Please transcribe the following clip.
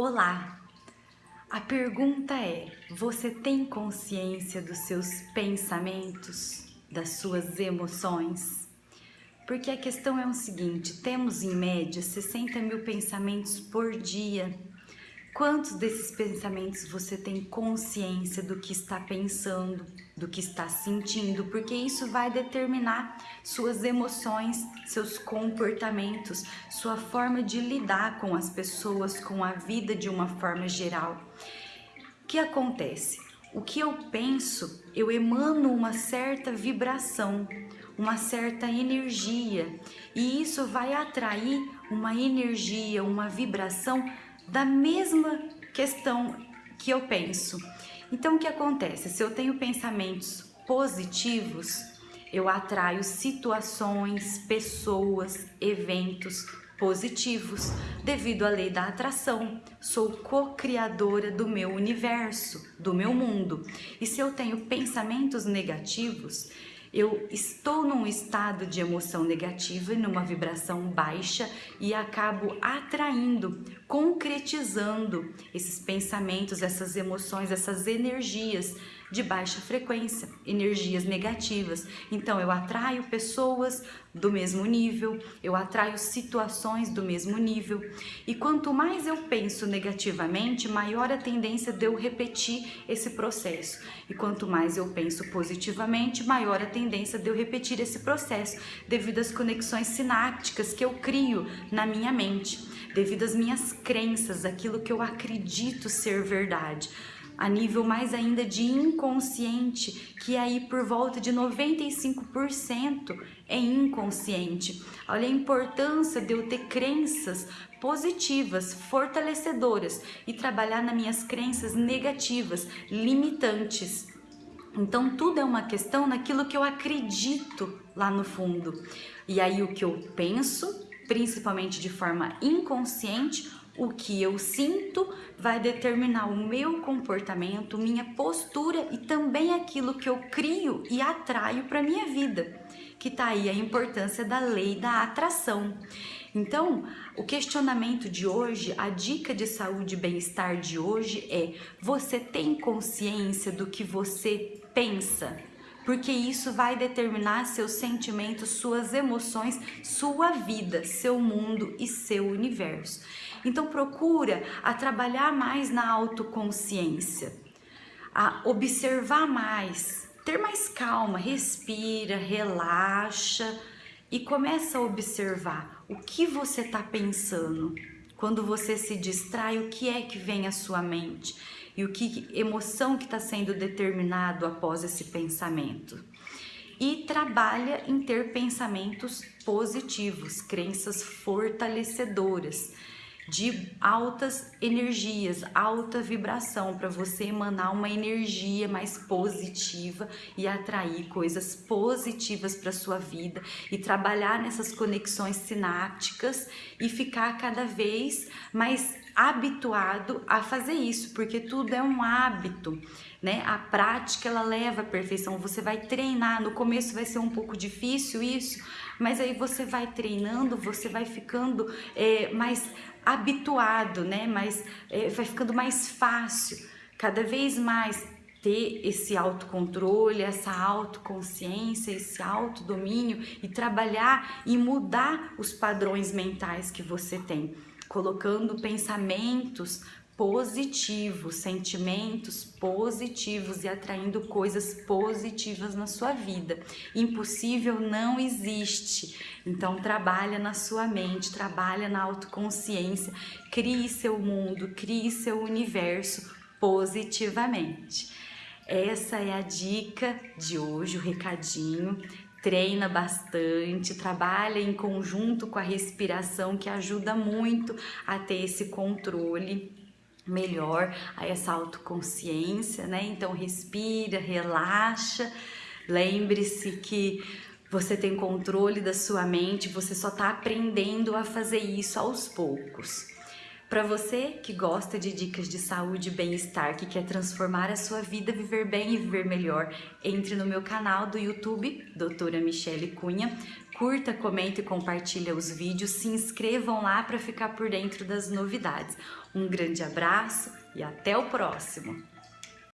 Olá! A pergunta é: você tem consciência dos seus pensamentos, das suas emoções? Porque a questão é o seguinte: temos em média 60 mil pensamentos por dia Quantos desses pensamentos você tem consciência do que está pensando, do que está sentindo? Porque isso vai determinar suas emoções, seus comportamentos, sua forma de lidar com as pessoas, com a vida de uma forma geral. O que acontece? O que eu penso, eu emano uma certa vibração, uma certa energia, e isso vai atrair uma energia, uma vibração da mesma questão que eu penso. Então, o que acontece? Se eu tenho pensamentos positivos, eu atraio situações, pessoas, eventos positivos devido à lei da atração. Sou co-criadora do meu universo, do meu mundo. E se eu tenho pensamentos negativos, eu estou num estado de emoção negativa e numa vibração baixa e acabo atraindo, concretizando esses pensamentos, essas emoções, essas energias de baixa frequência, energias negativas. Então eu atraio pessoas do mesmo nível, eu atraio situações do mesmo nível. E quanto mais eu penso negativamente, maior a tendência de eu repetir esse processo. E quanto mais eu penso positivamente, maior a tendência de eu repetir esse processo, devido às conexões sinápticas que eu crio na minha mente, devido às minhas crenças, aquilo que eu acredito ser verdade a nível mais ainda de inconsciente, que é aí por volta de 95% é inconsciente. Olha a importância de eu ter crenças positivas, fortalecedoras e trabalhar nas minhas crenças negativas, limitantes. Então tudo é uma questão naquilo que eu acredito lá no fundo. E aí o que eu penso, principalmente de forma inconsciente, o que eu sinto vai determinar o meu comportamento, minha postura e também aquilo que eu crio e atraio para minha vida, que tá aí a importância da lei da atração. Então, o questionamento de hoje, a dica de saúde e bem-estar de hoje é: você tem consciência do que você pensa? Porque isso vai determinar seus sentimentos, suas emoções, sua vida, seu mundo e seu universo. Então procura a trabalhar mais na autoconsciência, a observar mais, ter mais calma, respira, relaxa e começa a observar o que você está pensando. Quando você se distrai, o que é que vem à sua mente? e o que emoção que está sendo determinado após esse pensamento. E trabalha em ter pensamentos positivos, crenças fortalecedoras, de altas energias, alta vibração, para você emanar uma energia mais positiva e atrair coisas positivas para sua vida e trabalhar nessas conexões sinápticas e ficar cada vez mais habituado a fazer isso, porque tudo é um hábito, né? A prática ela leva à perfeição. Você vai treinar, no começo vai ser um pouco difícil isso, mas aí você vai treinando, você vai ficando é, mais habituado, né? Mas é, vai ficando mais fácil, cada vez mais ter esse autocontrole, essa autoconsciência, esse autodomínio e trabalhar e mudar os padrões mentais que você tem colocando pensamentos positivos, sentimentos positivos e atraindo coisas positivas na sua vida. Impossível não existe. Então trabalha na sua mente, trabalha na autoconsciência, crie seu mundo, crie seu universo positivamente. Essa é a dica de hoje, o recadinho treina bastante, trabalha em conjunto com a respiração que ajuda muito a ter esse controle melhor, a essa autoconsciência, né? Então respira, relaxa, lembre-se que você tem controle da sua mente, você só está aprendendo a fazer isso aos poucos. Para você que gosta de dicas de saúde e bem-estar, que quer transformar a sua vida, viver bem e viver melhor, entre no meu canal do YouTube, Doutora Michele Cunha, curta, comenta e compartilha os vídeos, se inscrevam lá para ficar por dentro das novidades. Um grande abraço e até o próximo!